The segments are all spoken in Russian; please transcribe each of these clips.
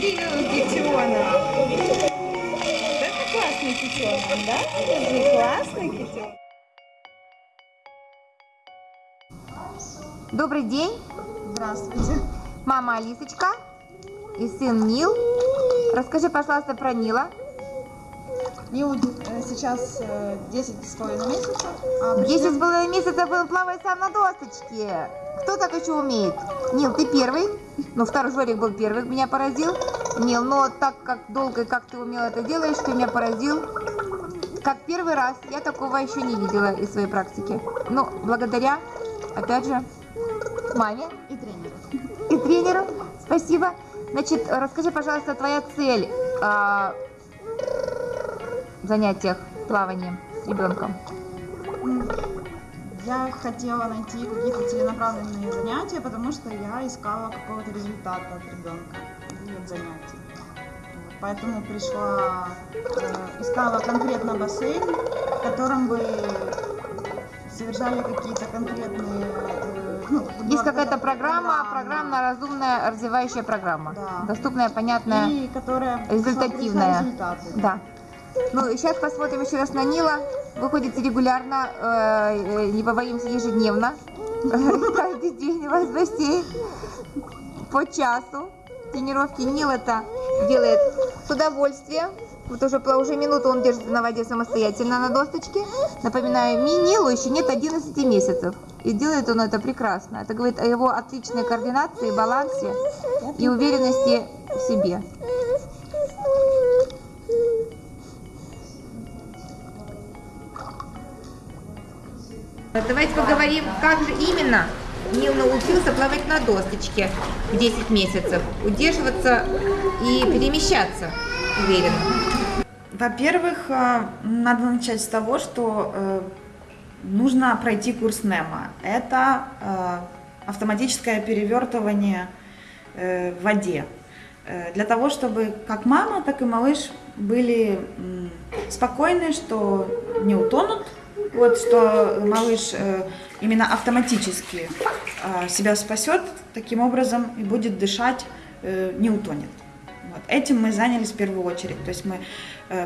смотри, китенок. Это классный китенок, да? Скажи, классный китенок. Добрый день. Здравствуйте. Мама Алисочка и сын Нил. Расскажи, пожалуйста, про Нила. Нил э, сейчас э, 10 с половиной месяцев. А прежде- Десять с половиной месяцев он плавает сам на досточке. Кто так еще умеет? Нил, ты первый. Ну, второй Жорик был первый, меня поразил. Нил, но так как долго, как ты умело это делаешь, ты меня поразил. Как первый раз. Я такого еще не видела из своей практики. Ну, благодаря, опять же, маме и тренер. и тренеру. Спасибо. Значит, расскажи, пожалуйста, твоя цель а, в занятиях плаванием с ребенком. Я хотела найти какие-то целенаправленные занятия, потому что я искала какого-то результата от ребенка и занятий. Вот, Поэтому пришла, э, искала конкретно бассейн, в котором бы совершали какие-то конкретные... э, ну, Есть какая-то программа, программа, программно-разумная развивающая программа. Да. Доступная, понятная. И которая результативная. Да. Ну, сейчас посмотрим еще раз на Нила. Выходит регулярно, э, э, не побоимся, ежедневно. Каждый день у вас бассейн. По часу. Тренировки Нил это делает с удовольствием. Вот уже, уже минуту он держится на воде самостоятельно на досточке. Напоминаю, ми Нилу еще нет 11 месяцев. И делает он это прекрасно. Это говорит о его отличной координации, балансе и уверенности в себе. Давайте поговорим, как же именно Нил научился плавать на досточке в 10 месяцев, удерживаться и перемещаться уверенно. Во-первых, э, надо начать с того, что э, нужно пройти курс НЕМа. Это э, автоматическое перевертывание в воде. Для того, чтобы как мама, так и малыш были спокойны, что не утонут, вот, что малыш э, именно автоматически э, себя спасет таким образом и будет дышать, э, не утонет. Вот. Этим мы занялись в первую очередь. То есть мы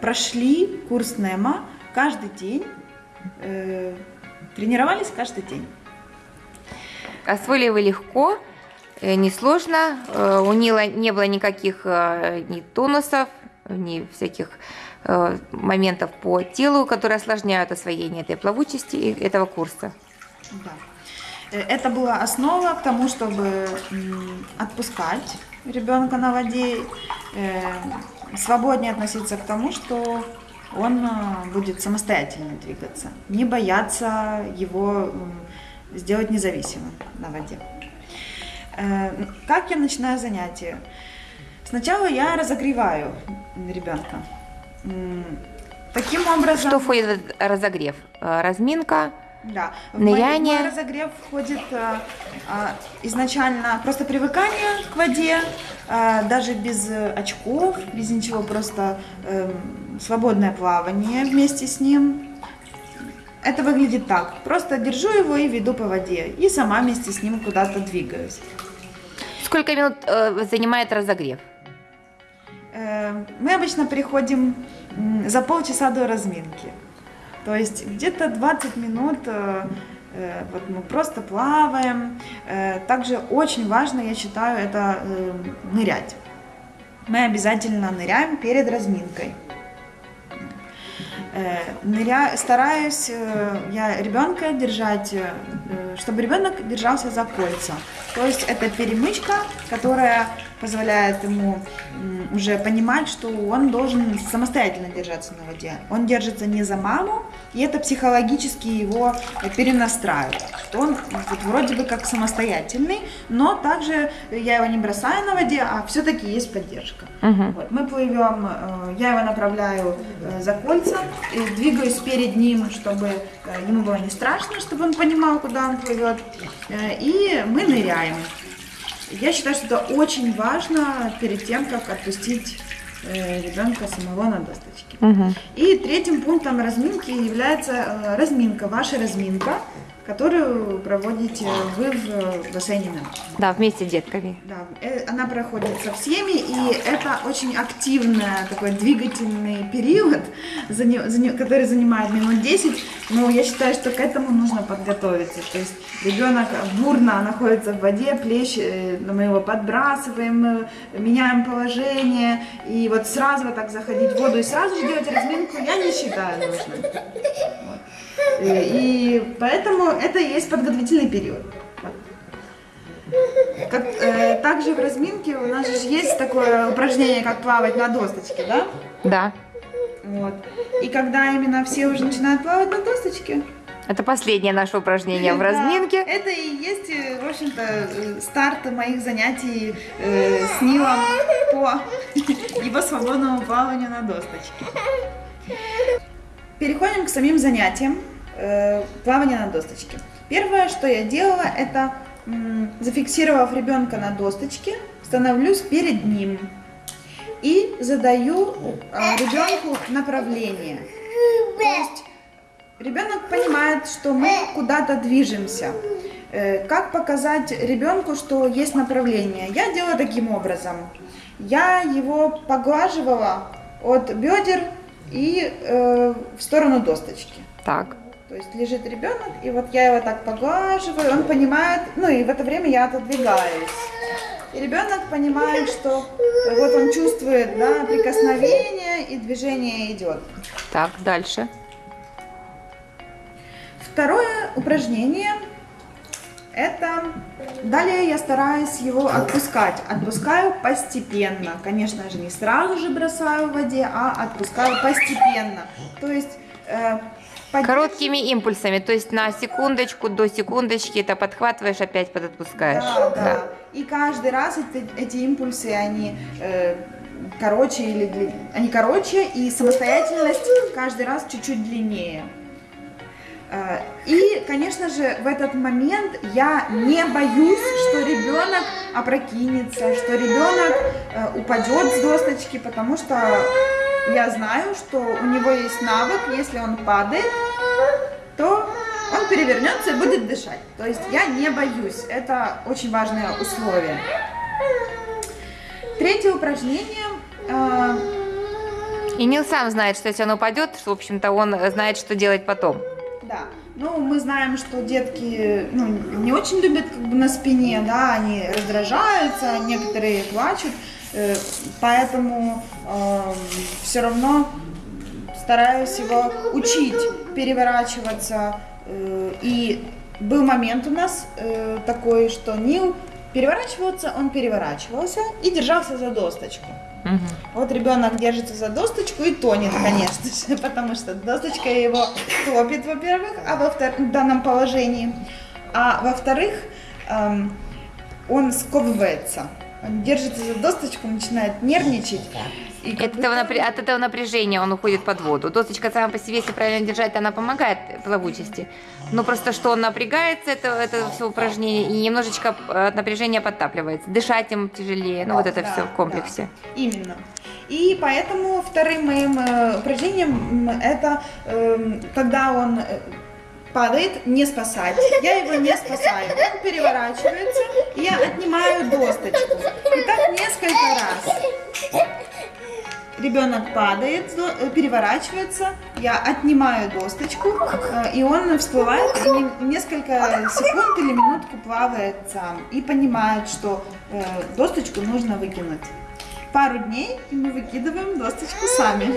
прошли курс НЕМа каждый день, тренировались каждый день. Освоили вы легко, несложно. У Нила не было никаких ни тонусов, ни всяких моментов по телу, которые осложняют освоение этой плавучести и этого курса. Да. Э, Это была основа к тому, чтобы отпускать ребенка на воде, э, свободнее относиться к тому, что он э, будет самостоятельно двигаться, не бояться его сделать независимым на воде. Э, Как я начинаю занятие? Сначала я разогреваю ребенка. Таким образом... Что входит в разогрев? Э, Разминка, Да. В Ныряние. Мой разогрев входит а, а, изначально просто привыкание к воде, а, даже без э, очков, без ничего, просто эм, свободное плавание вместе с ним. Это выглядит так. Просто держу его и веду по воде. И сама вместе с ним куда-то двигаюсь. Сколько минут э, занимает разогрев? Э, Мы обычно приходим за полчаса до разминки. То есть где-то 20 минут э, э, вот мы просто плаваем. Также очень важно, я считаю, это нырять. Мы обязательно ныряем перед разминкой. Ныря... Стараюсь я ребенка держать, чтобы ребенок держался за кольца. То есть это перемычка, которая позволяет ему уже понимать, что он должен самостоятельно держаться на воде. Он держится не за маму, и это психологически его э, перенастраивает. Что он вот вроде бы как самостоятельный, но также я его не бросаю на воде, а все-таки есть поддержка. Мгм. Вот, мы плывем, э, я его направляю э, за кольца, двигаюсь перед ним, чтобы ему было не страшно, чтобы он понимал, куда он плывет. И мы ныряем. Я считаю, что это очень важно перед тем, как отпустить э, ребенка самого на досточке. Мгм. И третьим пунктом разминки является э, разминка, ваша разминка, которую проводите вы в бассейне Немо. Да, вместе с детками. Да, э, она проходит со всеми, и это очень активный такой двигательный период, который занимает минут 10, но я считаю, что к этому нужно подготовиться. То есть ребенок бурно находится в воде, плещ, э, мы его подбрасываем, э, меняем положение, и вот сразу вот так заходить в воду и сразу же делать разминку, я не считаю нужным. Э, И поэтому это и есть подготовительный период. Как, э, также в разминке у нас же есть такое упражнение, как плавать на досточке, да? Да. Вот. И когда именно все уже начинают плавать на досточке, Это последнее наше упражнение в разминке. это и есть, э, в общем-то, э, старт моих занятий э, с Нилом по его свободному плаванию на досточке. Переходим к самим занятиям э, плавания на досточке. Первое, что я делала, это зафиксировав ребенка на досточке, становлюсь перед ним и задаю э, ребенку направление. То есть ребенок понимает, что мы куда-то движемся. Э, Как показать ребенку, что есть направление? Я делаю таким образом. Я его поглаживала от бедер и э, в сторону досточки. Так. То есть лежит ребенок, и вот я его так поглаживаю, он понимает, ну и в это время я отодвигаюсь. И ребенок понимает, что вот он чувствует, да, прикосновение и движение идет. Так, дальше. Второе упражнение это далее я стараюсь его отпускать. Отпускаю постепенно. Конечно же, не сразу же бросаю в воде, а отпускаю постепенно. То есть э, поддерж- Короткими импульсами, то есть на секундочку до секундочки это подхватываешь, опять подотпускаешь. Да, да. И каждый раз эти, эти импульсы, они э, короче или дли- они короче, и самостоятельность каждый раз чуть-чуть длиннее. Э, И, конечно же, в этот момент я не боюсь, что ребенок опрокинется, что ребенок э, упадет с досточки, потому что я знаю, что у него есть навык, если он падает, то он перевернется и будет дышать. То есть я не боюсь. Это очень важное условие. Третье упражнение. э, И Нил сам знает, что если он упадет, в общем-то, он знает, что делать потом. Да. Ну, мы знаем, что детки ну, не очень любят как бы на спине, да, они раздражаются, некоторые плачут, э, поэтому все равно стараюсь его учить переворачиваться. э, и был момент у нас э, такой, что Нил переворачивался, он переворачивался и держался за досточку. Мгм. Вот ребенок держится за досточку и тонет, конечно же, потому что досточка его топит, во-первых, а во втор- в данном положении, а во-вторых, эм, он сковывается. Он держится за досточку, начинает нервничать. И От этого, напря- от этого напряжения он уходит под воду. Досточка сама по себе, если правильно держать, она помогает плавучести. Но просто что он напрягается, это, это все упражнение, и немножечко э, от напряжения подтапливается. Дышать ему тяжелее. Ну, вот это Да, все в комплексе. да, именно. И поэтому вторым моим э, упражнением это эм, когда он э, падает, не спасать. Я его не спасаю. Он переворачивается, я отнимаю досточку. И так несколько раз. Ребенок падает, э, переворачивается, я отнимаю досточку, э, и он всплывает несколько секунд или минутку плавает сам и понимает, что э, досточку нужно выкинуть. Пару дней, и мы выкидываем досточку сами.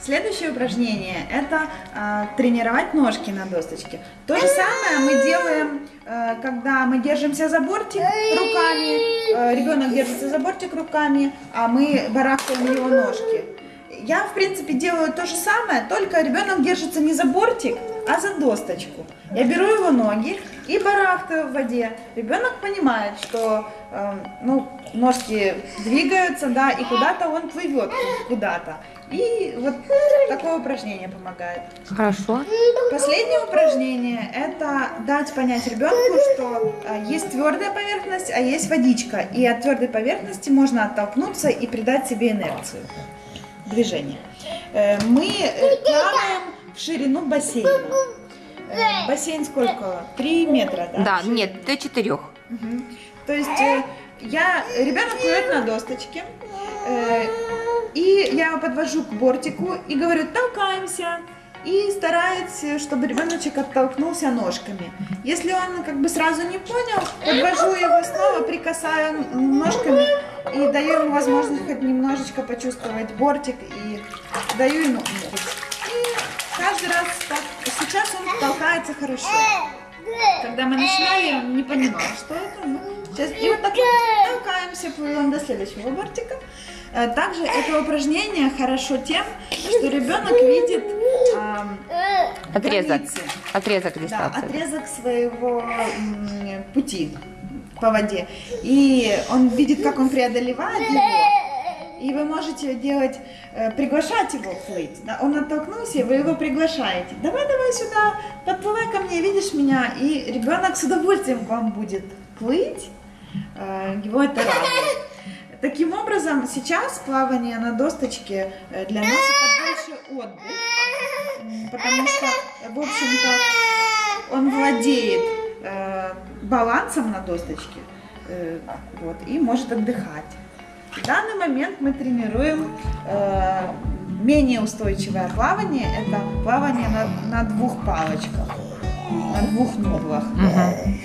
Следующее упражнение – это э, тренировать ножки на досточке. То же самое мы делаем, э, когда мы держимся за бортик руками, э, ребенок держится за бортик руками, а мы барахтаем его ножки. Я, в принципе, делаю то же самое, только ребенок держится не за бортик, а за досточку. Я беру его ноги и барахтаю в воде. Ребенок понимает, что э, ну, ножки двигаются, да, и куда-то он плывет куда-то. И вот такое упражнение помогает. Хорошо. Последнее упражнение – это дать понять ребенку, что э, есть твердая поверхность, а есть водичка. И от твердой поверхности можно оттолкнуться и придать себе инерцию движения. Э, Мы э, плаваем в ширину бассейна. Бассейн сколько? Три метра, да? Да, нет, до четырех. Мгм. То есть я, ребенок плывет на досточке, и я его подвожу к бортику и говорю, толкаемся. И стараюсь, чтобы ребеночек оттолкнулся ножками. Если он как бы сразу не понял, подвожу его снова, прикасаю ножками и даю ему возможность хоть немножечко почувствовать бортик и даю ему. И каждый раз так. Сейчас он толкается хорошо. Когда мы начинали, он не понимал, что это. ну, сейчас и вот так вот толкаемся, плывем до следующего бортика. Э, Также это упражнение хорошо тем, что ребенок видит ам, Отрезок. границы. Отрезок Да, отрезок своего м, пути по воде. И он видит, как он преодолевает его. И вы можете делать, э, приглашать его плыть. Да? Он оттолкнулся, и вы его приглашаете. Давай, давай сюда, подплывай ко мне, видишь меня. И ребенок с удовольствием к вам будет плыть. Э, Его это радует. Таким образом, сейчас плавание на досточке э, для нас это больше отдых. Потому что, в общем-то, он владеет э, балансом на досточке э, вот, и может отдыхать. В данный момент мы тренируем менее устойчивое плавание. Это плавание на, на двух палочках, на двух нудлах. Мгм.